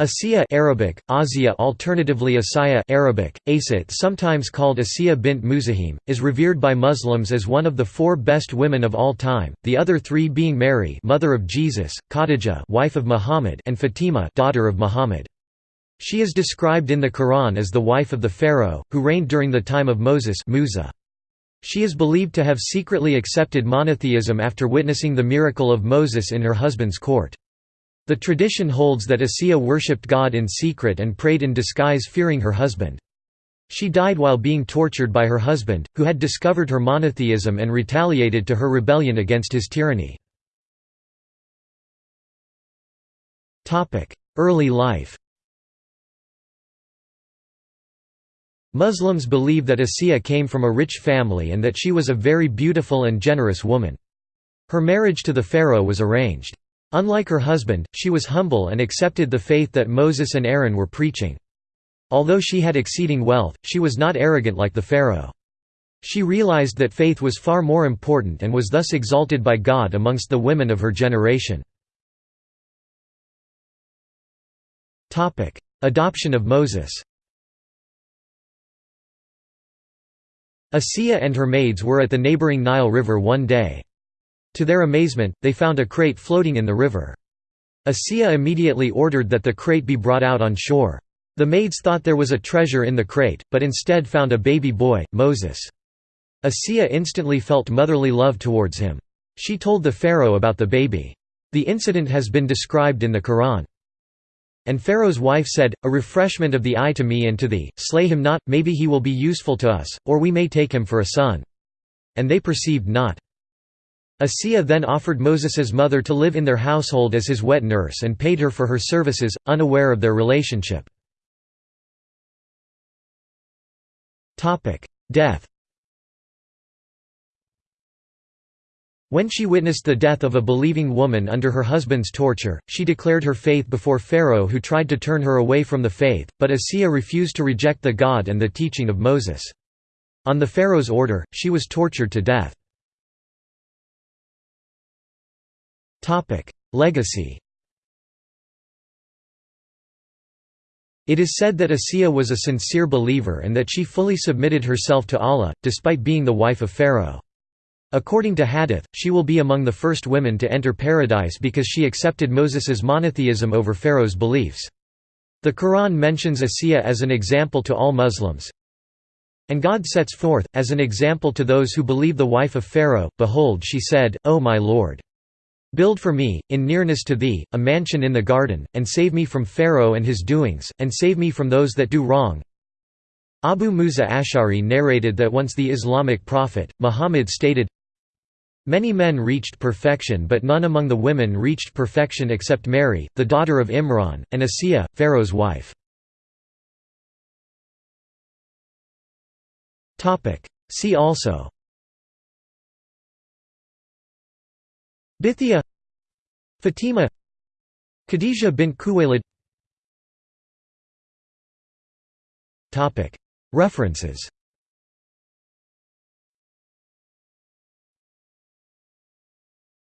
Asiya Arabic, Azia alternatively Asaya Arabic, Asit sometimes called Asiya bint Muzahim, is revered by Muslims as one of the four best women of all time, the other three being Mary mother of Jesus, Khadijah wife of Muhammad and Fatima daughter of Muhammad. She is described in the Quran as the wife of the Pharaoh, who reigned during the time of Moses Musa. She is believed to have secretly accepted monotheism after witnessing the miracle of Moses in her husband's court. The tradition holds that Asiya worshipped God in secret and prayed in disguise fearing her husband. She died while being tortured by her husband, who had discovered her monotheism and retaliated to her rebellion against his tyranny. Early life Muslims believe that Asiya came from a rich family and that she was a very beautiful and generous woman. Her marriage to the pharaoh was arranged. Unlike her husband, she was humble and accepted the faith that Moses and Aaron were preaching. Although she had exceeding wealth, she was not arrogant like the Pharaoh. She realized that faith was far more important and was thus exalted by God amongst the women of her generation. Adoption of Moses Asiya and her maids were at the neighboring Nile River one day. To their amazement, they found a crate floating in the river. Asiya immediately ordered that the crate be brought out on shore. The maids thought there was a treasure in the crate, but instead found a baby boy, Moses. Asiya instantly felt motherly love towards him. She told the pharaoh about the baby. The incident has been described in the Quran. And Pharaoh's wife said, A refreshment of the eye to me and to thee, slay him not, maybe he will be useful to us, or we may take him for a son. And they perceived not. Asiya then offered Moses's mother to live in their household as his wet nurse and paid her for her services, unaware of their relationship. Death When she witnessed the death of a believing woman under her husband's torture, she declared her faith before Pharaoh who tried to turn her away from the faith, but Asiya refused to reject the God and the teaching of Moses. On the Pharaoh's order, she was tortured to death. Legacy It is said that Asiya was a sincere believer and that she fully submitted herself to Allah, despite being the wife of Pharaoh. According to Hadith, she will be among the first women to enter paradise because she accepted Moses's monotheism over Pharaoh's beliefs. The Quran mentions Asiya as an example to all Muslims. And God sets forth, as an example to those who believe the wife of Pharaoh, Behold she said, O my Lord! Build for me, in nearness to thee, a mansion in the garden, and save me from Pharaoh and his doings, and save me from those that do wrong. Abu Musa Ash'ari narrated that once the Islamic prophet, Muhammad stated, Many men reached perfection but none among the women reached perfection except Mary, the daughter of Imran, and Asiya, Pharaoh's wife. See also Bithiya Fatima Khadija bint Khuwailid References